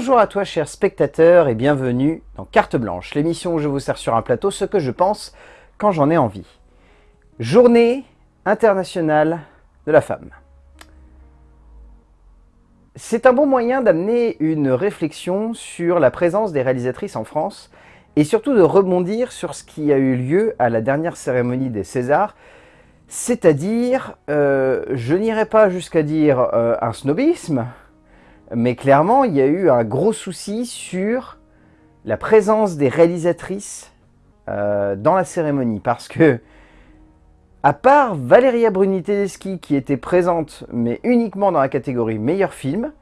Bonjour à toi chers spectateurs et bienvenue dans Carte Blanche, l'émission où je vous sers sur un plateau ce que je pense quand j'en ai envie. Journée internationale de la femme. C'est un bon moyen d'amener une réflexion sur la présence des réalisatrices en France et surtout de rebondir sur ce qui a eu lieu à la dernière cérémonie des Césars, c'est-à-dire, euh, je n'irai pas jusqu'à dire euh, un snobisme, mais clairement, il y a eu un gros souci sur la présence des réalisatrices euh, dans la cérémonie. Parce que, à part Valéria Bruni-Tedeschi qui était présente, mais uniquement dans la catégorie meilleur film,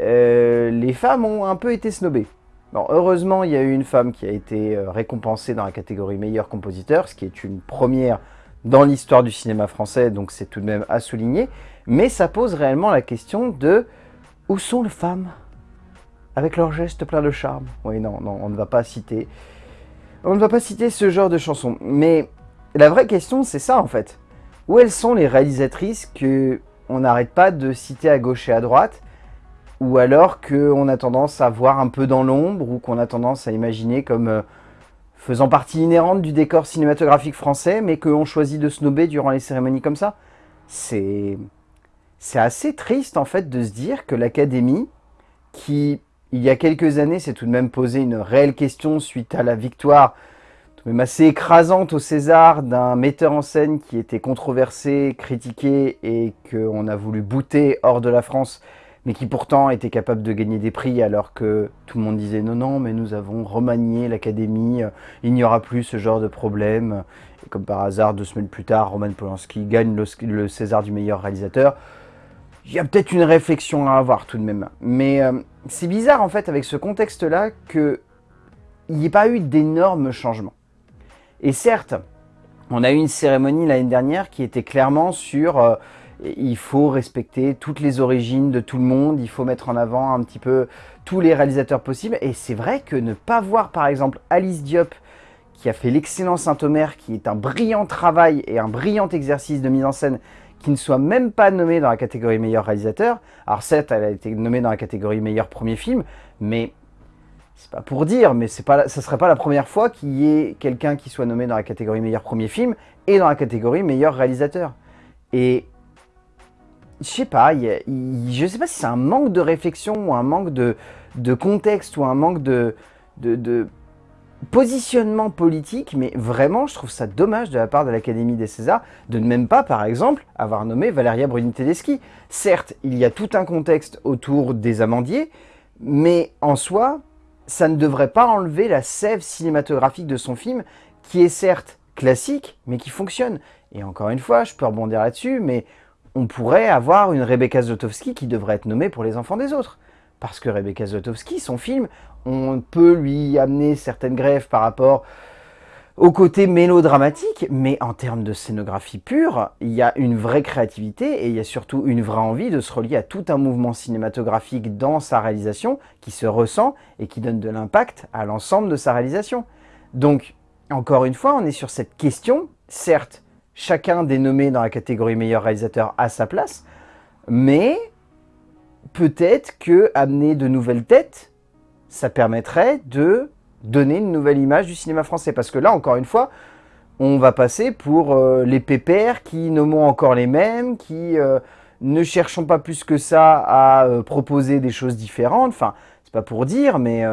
euh, les femmes ont un peu été snobées. Bon, heureusement, il y a eu une femme qui a été euh, récompensée dans la catégorie meilleur compositeur, ce qui est une première dans l'histoire du cinéma français, donc c'est tout de même à souligner. Mais ça pose réellement la question de où sont les femmes? Avec leurs gestes pleins de charme. Oui, non, non, on ne va pas citer... On ne va pas citer ce genre de chanson. Mais la vraie question, c'est ça, en fait. Où elles sont les réalisatrices que on n'arrête pas de citer à gauche et à droite ou alors qu'on a tendance à voir un peu dans l'ombre, ou qu'on a tendance à imaginer comme euh, faisant partie inhérente du décor cinématographique français, mais qu'on choisit de snober durant les cérémonies comme ça? C'est c'est assez triste en fait de se dire que l'Académie, qui il y a quelques années s'est tout de même posé une réelle question suite à la victoire tout de même assez écrasante au César d'un metteur en scène qui était controversé, critiqué et qu'on a voulu bouter hors de la France, mais qui pourtant était capable de gagner des prix alors que tout le monde disait non, non, mais nous avons remanié l'Académie, il n'y aura plus ce genre de problème. Et comme par hasard, deux semaines plus tard, Roman Polanski gagne le César du meilleur réalisateur il y a peut-être une réflexion à avoir tout de même. Mais euh, c'est bizarre en fait avec ce contexte-là qu'il n'y ait pas eu d'énormes changements. Et certes, on a eu une cérémonie l'année dernière qui était clairement sur euh, il faut respecter toutes les origines de tout le monde, il faut mettre en avant un petit peu tous les réalisateurs possibles. Et c'est vrai que ne pas voir par exemple Alice Diop qui a fait l'excellent Saint-Omer, qui est un brillant travail et un brillant exercice de mise en scène qui ne soit même pas nommé dans la catégorie meilleur réalisateur. Alors certes, elle a été nommée dans la catégorie meilleur premier film, mais c'est pas pour dire, mais c'est pas, ça serait pas la première fois qu'il y ait quelqu'un qui soit nommé dans la catégorie meilleur premier film et dans la catégorie meilleur réalisateur. Et je sais pas, je sais pas si c'est un manque de réflexion ou un manque de, contexte ou un manque de, de positionnement politique, mais vraiment, je trouve ça dommage de la part de l'Académie des Césars de ne même pas, par exemple, avoir nommé Valeria Bruni-Tedeschi. Certes, il y a tout un contexte autour des amandiers, mais en soi, ça ne devrait pas enlever la sève cinématographique de son film, qui est certes classique, mais qui fonctionne. Et encore une fois, je peux rebondir là-dessus, mais on pourrait avoir une Rebecca Zlotowski qui devrait être nommée pour Les Enfants des Autres. Parce que Rebecca Zlotowski, son film, on peut lui amener certaines grèves par rapport au côté mélodramatique, mais en termes de scénographie pure, il y a une vraie créativité et il y a surtout une vraie envie de se relier à tout un mouvement cinématographique dans sa réalisation qui se ressent et qui donne de l'impact à l'ensemble de sa réalisation. Donc, encore une fois, on est sur cette question. Certes, chacun des nommés dans la catégorie meilleur réalisateur a sa place, mais peut-être que amener de nouvelles têtes ça permettrait de donner une nouvelle image du cinéma français. Parce que là, encore une fois, on va passer pour euh, les pépères qui nommons encore les mêmes, qui euh, ne cherchons pas plus que ça à euh, proposer des choses différentes. Enfin, c'est pas pour dire, mais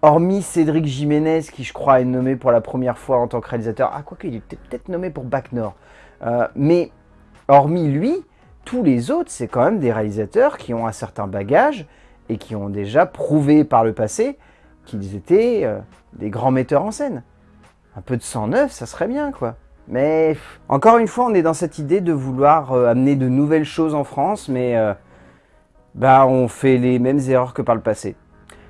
hormis Cédric Jiménez, qui je crois est nommé pour la première fois en tant que réalisateur, ah quoi qu'il est peut-être nommé pour Bac Nord, mais hormis lui, tous les autres, c'est quand même des réalisateurs qui ont un certain bagage, et qui ont déjà prouvé par le passé qu'ils étaient euh, des grands metteurs en scène. Un peu de sang neuf, ça serait bien, quoi. Mais encore une fois, on est dans cette idée de vouloir euh, amener de nouvelles choses en France, mais euh, bah, on fait les mêmes erreurs que par le passé.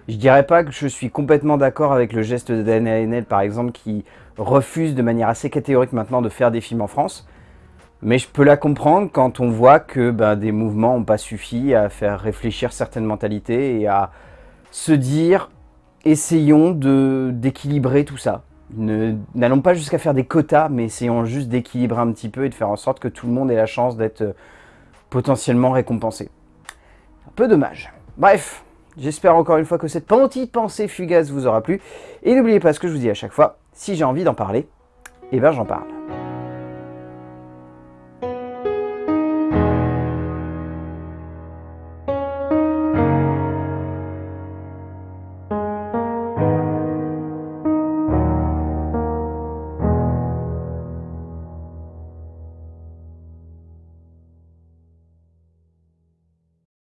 Je dirais pas que je suis complètement d'accord avec le geste de Daniel Haenel, par exemple, qui refuse de manière assez catégorique maintenant de faire des films en France. Mais je peux la comprendre quand on voit que ben, des mouvements n'ont pas suffi à faire réfléchir certaines mentalités et à se dire essayons d'équilibrer tout ça. N'allons pas jusqu'à faire des quotas, mais essayons juste d'équilibrer un petit peu et de faire en sorte que tout le monde ait la chance d'être euh, potentiellement récompensé. Un peu dommage. Bref, J'espère encore une fois que cette petite pensée fugace vous aura plu. Et n'oubliez pas ce que je vous dis à chaque fois, si j'ai envie d'en parler, eh ben j'en parle.